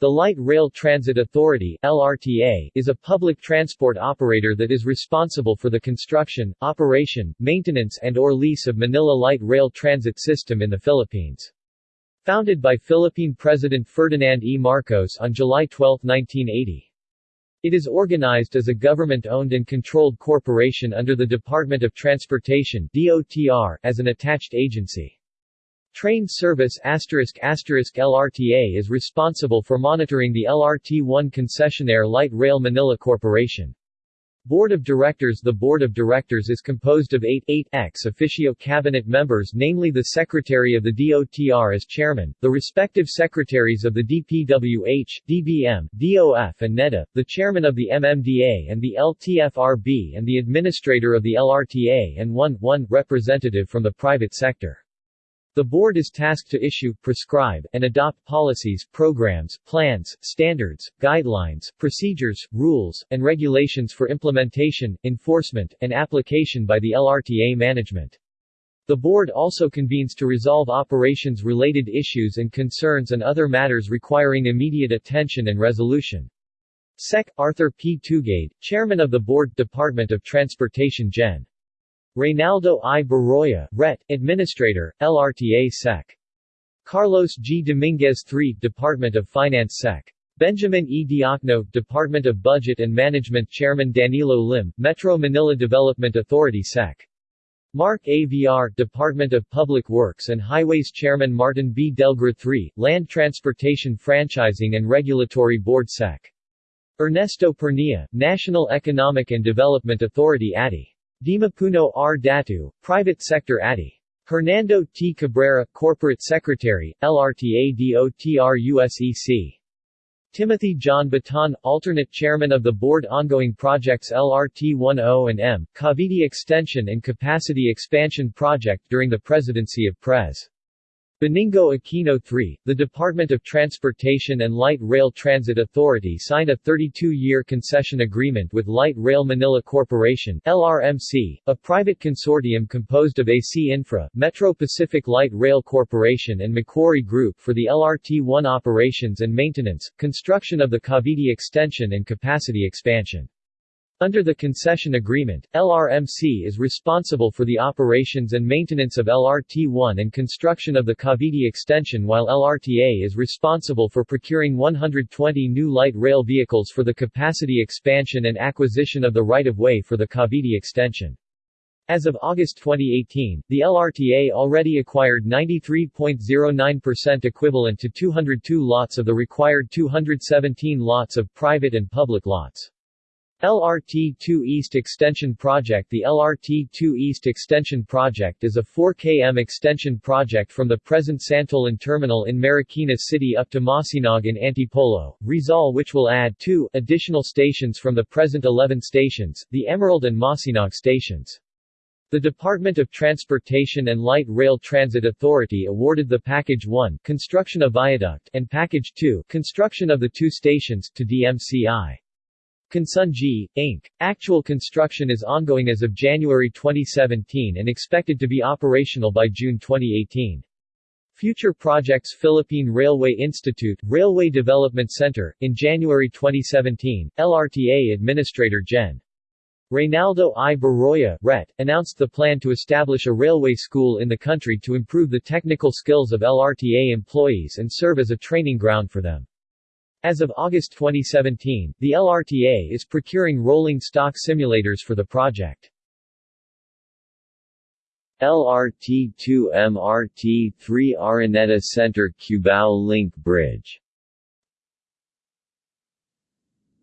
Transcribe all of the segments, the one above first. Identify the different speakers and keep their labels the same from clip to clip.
Speaker 1: The Light Rail Transit Authority LRTA, is a public transport operator that is responsible for the construction, operation, maintenance and or lease of Manila Light Rail Transit System in the Philippines. Founded by Philippine President Ferdinand E. Marcos on July 12, 1980. It is organized as a government-owned and controlled corporation under the Department of Transportation DOTR, as an attached agency. Train service LRTA is responsible for monitoring the LRT-1 concessionaire Light Rail Manila Corporation. Board of Directors The Board of Directors is composed of 8, 8 ex officio cabinet members namely the Secretary of the DOTR as Chairman, the respective Secretaries of the DPWH, DBM, DOF and NEDA, the Chairman of the MMDA and the LTFRB and the Administrator of the LRTA and one, one representative from the private sector. The board is tasked to issue, prescribe, and adopt policies, programs, plans, standards, guidelines, procedures, rules, and regulations for implementation, enforcement, and application by the LRTA management. The board also convenes to resolve operations-related issues and concerns and other matters requiring immediate attention and resolution. Sec. Arthur P. Tugade, Chairman of the Board, Department of Transportation Gen. Reynaldo I. Berroya, Ret. Administrator, LRTA Sec. Carlos G. Dominguez III, Department of Finance Sec. Benjamin E. Diokno, Department of Budget and Management Chairman Danilo Lim, Metro Manila Development Authority Sec. Mark A. Department of Public Works and Highways Chairman Martin B. Delgra III, Land Transportation Franchising and Regulatory Board Sec. Ernesto Pernia, National Economic and Development Authority ADI. Dimapuno R. Datu, Private Sector ADI. Hernando T. Cabrera, Corporate Secretary, LRTADOTRUSEC. Timothy John Batan, Alternate Chairman of the Board Ongoing Projects LRT-10 and M, Cavite Extension and Capacity Expansion Project during the presidency of Pres. Benigno Aquino III, the Department of Transportation and Light Rail Transit Authority signed a 32-year concession agreement with Light Rail Manila Corporation LRMC, a private consortium composed of AC Infra, Metro Pacific Light Rail Corporation and Macquarie Group for the LRT-1 operations and maintenance, construction of the Cavite extension and capacity expansion. Under the concession agreement, LRMC is responsible for the operations and maintenance of LRT-1 and construction of the Cavite extension while LRTA is responsible for procuring 120 new light rail vehicles for the capacity expansion and acquisition of the right-of-way for the Cavite extension. As of August 2018, the LRTA already acquired 93.09% equivalent to 202 lots of the required 217 lots of private and public lots. LRT-2 East Extension Project The LRT-2 East Extension Project is a 4 km extension project from the present Santolan Terminal in Marikina City up to Masinag in Antipolo, Rizal which will add two additional stations from the present 11 stations, the Emerald and Masinag stations. The Department of Transportation and Light Rail Transit Authority awarded the Package 1 construction of viaduct and Package 2 construction of the two stations to DMCI. Consunji, Inc. Actual construction is ongoing as of January 2017 and expected to be operational by June 2018. Future projects Philippine Railway Institute, Railway Development Center, in January 2017, LRTA Administrator Gen. Reynaldo I. Berroya, Ret., announced the plan to establish a railway school in the country to improve the technical skills of LRTA employees and serve as a training ground for them. As of August 2017, the LRTA is procuring rolling stock simulators for the project. LRT-2 MRT-3 Araneta Center Cubao Link Bridge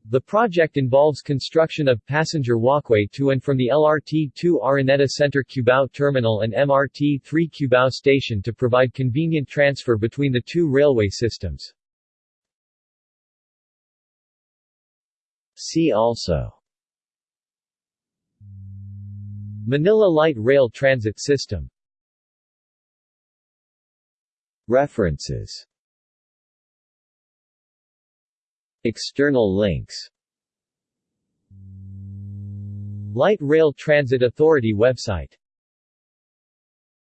Speaker 1: The project involves construction of passenger walkway to and from the LRT-2 Araneta Center Cubao Terminal and MRT-3 Cubao Station to provide convenient transfer between the two railway systems. See also. Manila Light Rail Transit System. References. External links. Light Rail Transit Authority website